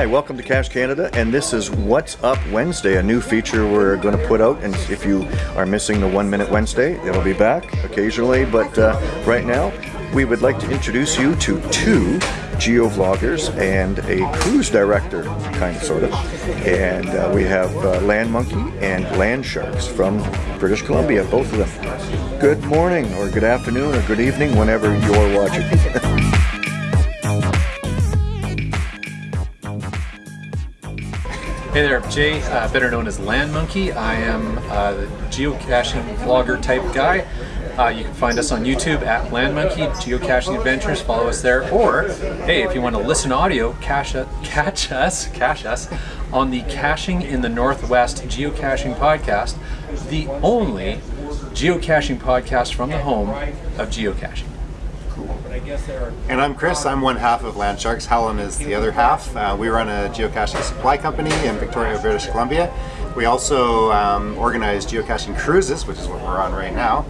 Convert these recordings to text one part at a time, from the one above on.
Hi, welcome to Cache Canada, and this is What's Up Wednesday, a new feature we're going to put out. And if you are missing the One Minute Wednesday, it'll be back occasionally. But uh, right now, we would like to introduce you to two geo-vloggers and a cruise director, kind of, sort of. And uh, we have uh, Land Monkey and Land Sharks from British Columbia, both of them. Good morning, or good afternoon, or good evening, whenever you're watching. Hey there, Jay, uh, better known as Land Monkey. I am uh, the geocaching vlogger type guy. Uh, you can find us on YouTube at Land Monkey Geocaching Adventures. Follow us there. Or, hey, if you want to listen audio, catch us, catch us on the Caching in the Northwest Geocaching Podcast, the only geocaching podcast from the home of geocaching. And I'm Chris, I'm one half of Land Sharks, Helen is the other half. Uh, we run a geocaching supply company in Victoria, British Columbia. We also um, organize geocaching cruises, which is what we're on right now,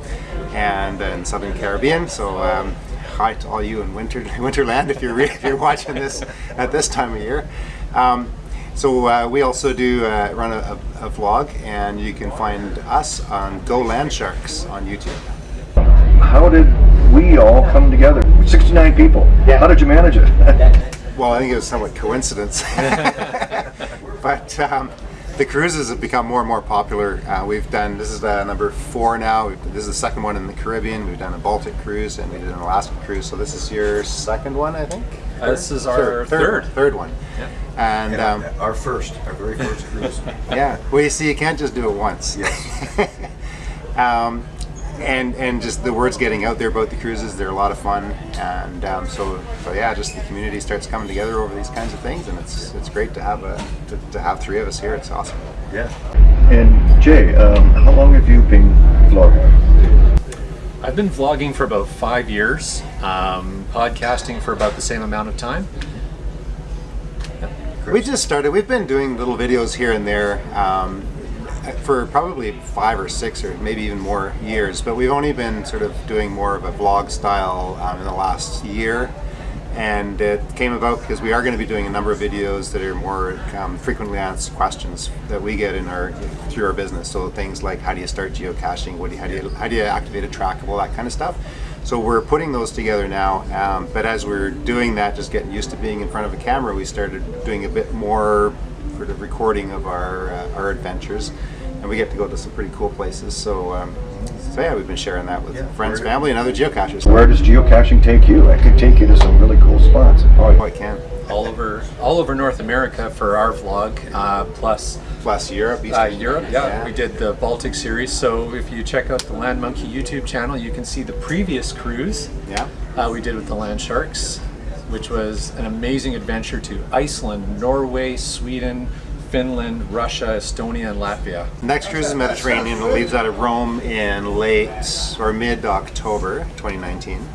and in Southern Caribbean. So um, hi to all you in winter Winterland if you're, if you're watching this at this time of year. Um, so uh, we also do uh, run a, a, a vlog and you can find us on Go Land Sharks on YouTube. How did we all come together. 69 people. Yeah. How did you manage it? well, I think it was somewhat coincidence. but um, the cruises have become more and more popular. Uh, we've done, this is uh, number four now. We've, this is the second one in the Caribbean. We've done a Baltic cruise and we did an Alaska cruise. So this is your second one, I think? Uh, this is our third. Third, third one. Yeah. And, and um, our first, our very first cruise. yeah. Well, you see, you can't just do it once. Yes. um, and and just the words getting out there about the cruises they're a lot of fun. And um, so so yeah just the community starts coming together over these kinds of things and it's it's great to have a to, to have three of us here. It's awesome. Yeah. And Jay um, how long have you been vlogging? I've been vlogging for about five years um, podcasting for about the same amount of time. We just started we've been doing little videos here and there um, for probably five or six or maybe even more years, but we've only been sort of doing more of a vlog style um, in the last year. And it came about because we are going to be doing a number of videos that are more um, frequently asked questions that we get in our through our business. So things like how do you start geocaching, what do you, how do you how do you activate a trackable, that kind of stuff. So we're putting those together now, um, but as we're doing that, just getting used to being in front of a camera, we started doing a bit more sort of recording of our uh, our adventures and we get to go to some pretty cool places. So, um, so yeah, we've been sharing that with yeah, friends, family, and other geocachers. Where does geocaching take you? I could take you to some really cool spots. Oh, I can. All over, all over North America for our vlog, uh, plus plus Europe. Uh, Europe, yeah. yeah. We did the Baltic series. So if you check out the Land Monkey YouTube channel, you can see the previous cruise. Yeah. Uh, we did with the Land Sharks, which was an amazing adventure to Iceland, Norway, Sweden, Finland, Russia, Estonia, and Latvia. Next cruise is Mediterranean. It leaves out of Rome in late or mid-October 2019,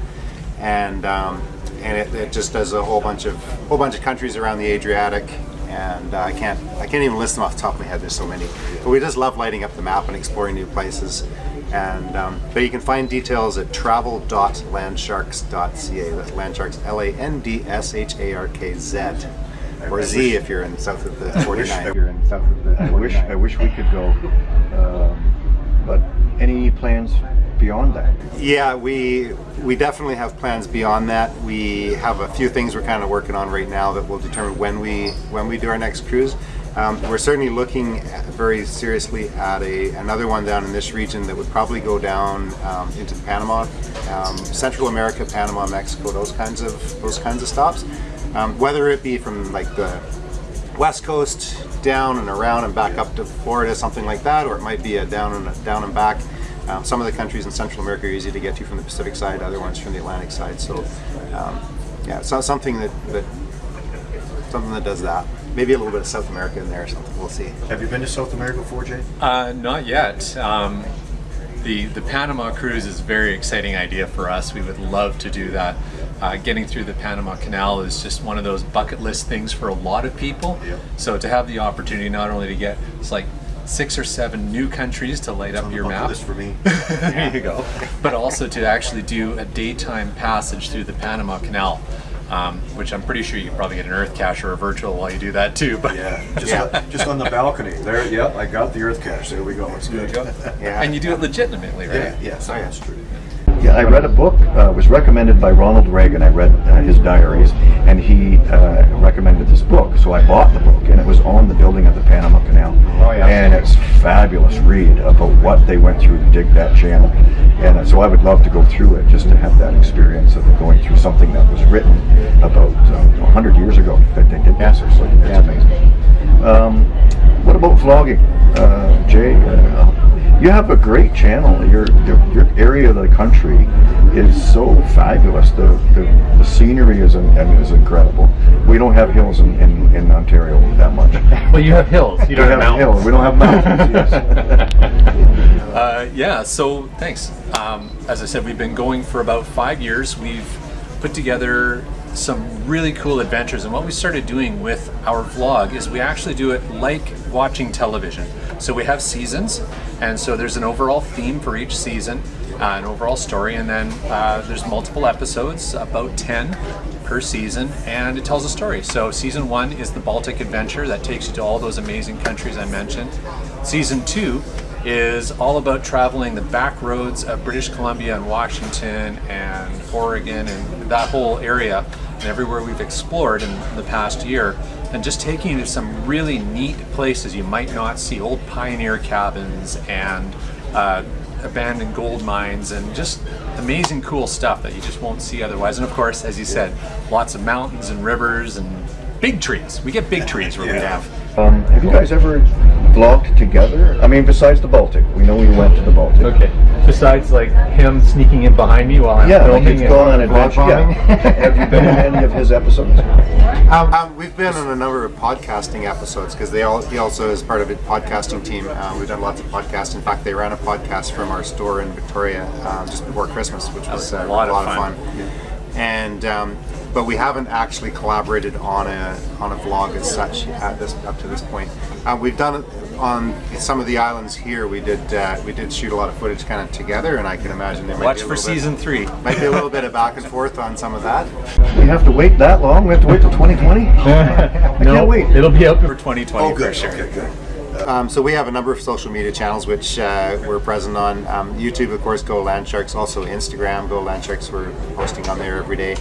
and um, and it, it, just does a whole bunch of whole bunch of countries around the Adriatic. And uh, I can't I can't even list them off the top of my head. There's so many. But we just love lighting up the map and exploring new places. And um, but you can find details at travel.landsharkz.ca. That's landsharks, L-A-N-D-S-H-A-R-K-Z or Z if you're in south of the 49. you're in south of the I wish I wish we could go, um, but any plans beyond that? Yeah, we we definitely have plans beyond that. We have a few things we're kind of working on right now that will determine when we when we do our next cruise. Um, we're certainly looking very seriously at a another one down in this region that would probably go down um, into Panama, um, Central America, Panama, Mexico, those kinds of those kinds of stops. Um, whether it be from like the west coast down and around and back up to Florida, something like that, or it might be a down and down and back. Um, some of the countries in Central America are easy to get to from the Pacific side, other ones from the Atlantic side. So, um, yeah, so something that, that something that does that. Maybe a little bit of South America in there or something. We'll see. Have you been to South America before, Jay? Uh, not yet. Um, the the Panama cruise is a very exciting idea for us. We would love to do that uh, getting through the Panama Canal is just one of those bucket list things for a lot of people. Yep. So to have the opportunity not only to get, it's like six or seven new countries to light up your map. List for me. there you go. But also to actually do a daytime passage through the Panama Canal. Um, which I'm pretty sure you can probably get an Earth cache or a virtual while you do that too. But Yeah, just, Yeah. just on the balcony. There, yeah, I got the earth cache. There we go. It's good. Yeah. and you do it legitimately, right? Yeah, yes, yeah. that's true. Yeah, I read a book. Uh, it was recommended by Ronald Reagan. I read uh, his diaries, and he uh, recommended this book. So I bought the book, and it was on the building of the Panama Canal. Oh, yeah. And it's fabulous read about what they went through to dig that channel. And uh, so I would love to go through it just to have that experience of going through something that was written about uh, 100 years ago that they did this. So it's Yeah. amazing. Um, what about vlogging, uh, Uh, you have a great channel. Your, your your area of the country is so fabulous. The the, the scenery is in, is incredible. We don't have hills in, in, in Ontario that much. Well, you have hills. You We have hills. We don't have mountains. yes. Uh, yeah, so thanks. Um, as I said, we've been going for about five years. We've put together some really cool adventures, and what we started doing with our vlog is we actually do it like watching television. So we have seasons, and so there's an overall theme for each season, uh, an overall story, and then uh, there's multiple episodes, about 10 per season, and it tells a story. So season one is the Baltic Adventure that takes you to all those amazing countries I mentioned. Season two is all about traveling the back roads of British Columbia and Washington and Oregon and that whole area and everywhere we've explored in the past year and just taking you to some really neat places you might not see old pioneer cabins and uh, abandoned gold mines and just amazing cool stuff that you just won't see otherwise and of course as you said lots of mountains and rivers and big trees we get big trees where we Yeah. live Um, have you guys ever vlogged together? I mean, besides the Baltic, we know we went to the Baltic. Okay. Besides, like him sneaking in behind me while I'm Yeah, like filming. he's and- gone on adventure. bombing. Yeah. have you been in any of his episodes? Um, um, we've been on a number of podcasting episodes because they all he also is part of a podcasting team. Uh, we've done lots of podcasts. In fact, they ran a podcast from our store in Victoria um, just before Christmas, which was, was a uh, lot of fun. And um, but we haven't actually collaborated on a on a vlog as such at this up to this point. Uh, we've done on some of the islands here. We did uh, we did shoot a lot of footage kind of together, and I can imagine there might Watch be a for little bit- season three. Might be a little bit of back and forth on some of that. We have to wait that long? We have to wait till 2020? I can't wait. It'll be out for 2020 Oh, for sure. Okay, good. Um, so we have a number of social media channels which uh, we're present on. Um, YouTube, of course, Go Land Sharks. Also Instagram, Go Land Sharks. We're posting on there every day.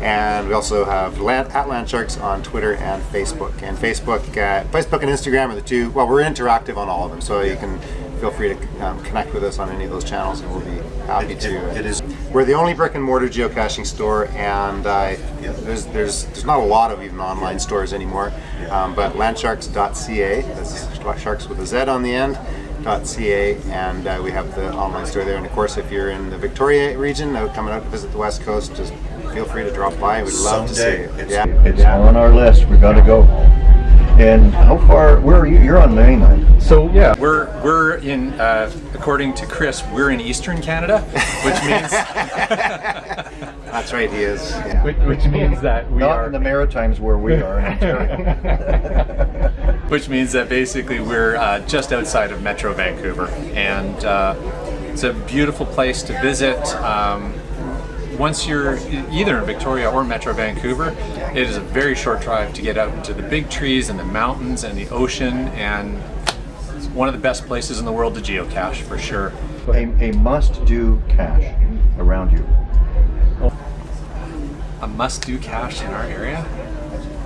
And we also have Land, at Land Sharks on Twitter and Facebook. And Facebook, uh, Facebook and Instagram are the two. Well, we're interactive on all of them, so you can feel free to um, connect with us on any of those channels, and we'll be happy It- to. it- it is- We're the only brick and mortar geocaching store, and uh, there's there's there's not a lot of even online stores anymore. Um, but landsharkz.ca, that's sharks with a Z on the end. .ca and uh, we have the online store there and of course if you're in the Victoria region out coming out to visit the west coast just feel free to drop by we'd love to see Someday. you It's- yeah It's on our list. We've got to go. And how far? Where are you? You're on the mainland. So yeah, we're we're in uh, according to Chris, we're in Eastern Canada, which means that's right he is yeah. which, which means that we Not are in the Maritimes where we are which means that basically we're uh, just outside of Metro Vancouver, and uh, it's a beautiful place to visit. Um, once you're either in Victoria or Metro Vancouver, it is a very short drive to get out into the big trees and the mountains and the ocean, and it's one of the best places in the world to geocache for sure. a, a must-do cache around you. A must-do cache in our area.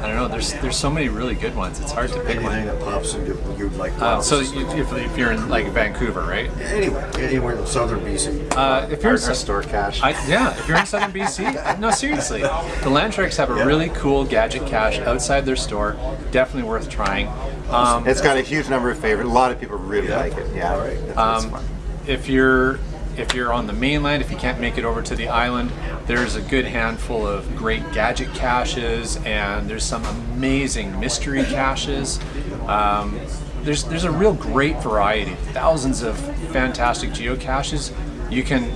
I don't know. There's there's so many really good ones. It's hard to pick Anything one. that pops into you'd like. Uh, so you, if, if you're in like Vancouver, right? anywhere, anywhere in southern BC. Uh, if you're in store cache I, yeah, if you're in southern BC, no, seriously, the Land Sharks have a Yeah. really cool gadget cache outside their store. Definitely worth trying. Um, it's got a huge number of favorites a lot of people really Yeah. like it yeah right. Um, if you're if you're on the mainland, if you can't make it over to the island, there's a good handful of great gadget caches, and there's some amazing mystery caches. Um, there's there's a real great variety, thousands of fantastic geocaches. You can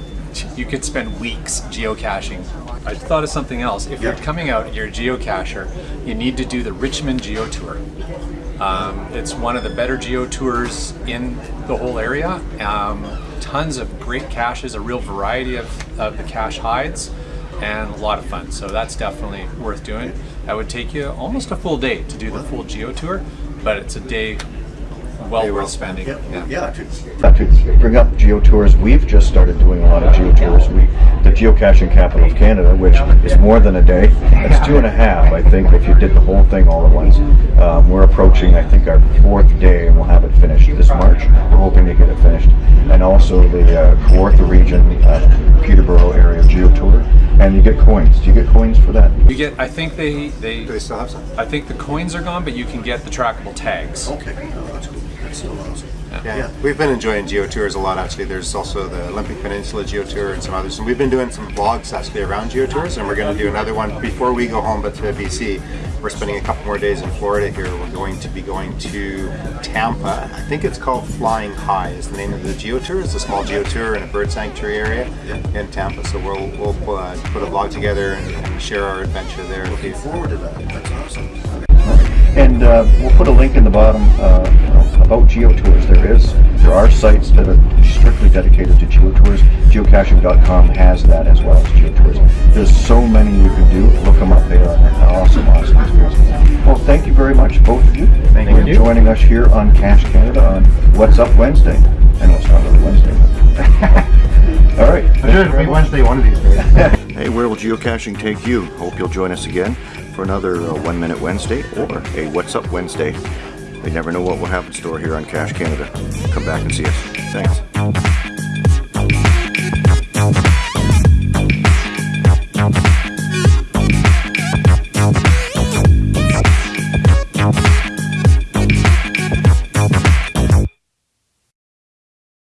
you could spend weeks geocaching. I thought of something else. If you're coming out, you're a geocacher, you need to do the Richmond Geo Tour. Um, it's one of the better geo tours in the whole area. Um, tons of great caches, a real variety of, of the cache hides. and a lot of fun. So that's definitely worth doing. That would take you almost a full day to do the full geo tour, but it's a day well worth spending. Yeah, yeah, to- Uh, to bring up geotours, we've just started doing a lot of geotours. We, the geocaching capital of Canada, which is more than a day, it's two and a half, I think, if you did the whole thing all at once. Um, we're approaching, I think, our fourth day, and we'll have it finished this March. We're hoping to get it finished. And also the uh, Kawartha region, uh, Peterborough area geotour, and you get coins. Do you get coins for that? You get, I think they, they, Do they still have some? I think the coins are gone, but you can get the trackable tags. Okay, no, that's cool. That's so awesome. Yeah. we've been enjoying geotours a lot actually. There's also the Olympic Peninsula geotour and some others. And we've been doing some vlogs actually around geotours, and we're going to do another one before we go home, but to BC. We're spending a couple more days in Florida here. We're going to be going to Tampa. I think it's called Flying High is the name of the geotour. It's a small geotour in a bird sanctuary area in Tampa. So we'll we'll uh, put a vlog together and, and share our adventure there. Looking forward to that. That's awesome. And uh, we'll put a link in the bottom uh, about geotours. There is, there are sites that are strictly dedicated to geotours. Geocaching.com has that as well as geotours. There's so many you can do. Look them up. They are an awesome, awesome experience. Well, thank you very much, both of you. Thank for you. joining us here on Cache Canada on What's Up Wednesday. I know it's not really Wednesday. but- All right. I'm sure it'll be Wednesday one of these days. Hey, where will geocaching take you? Hope you'll join us again for another uh, One Minute Wednesday or a What's Up Wednesday. You never know what we'll happen store here on Cache Canada. Come back and see us. Thanks.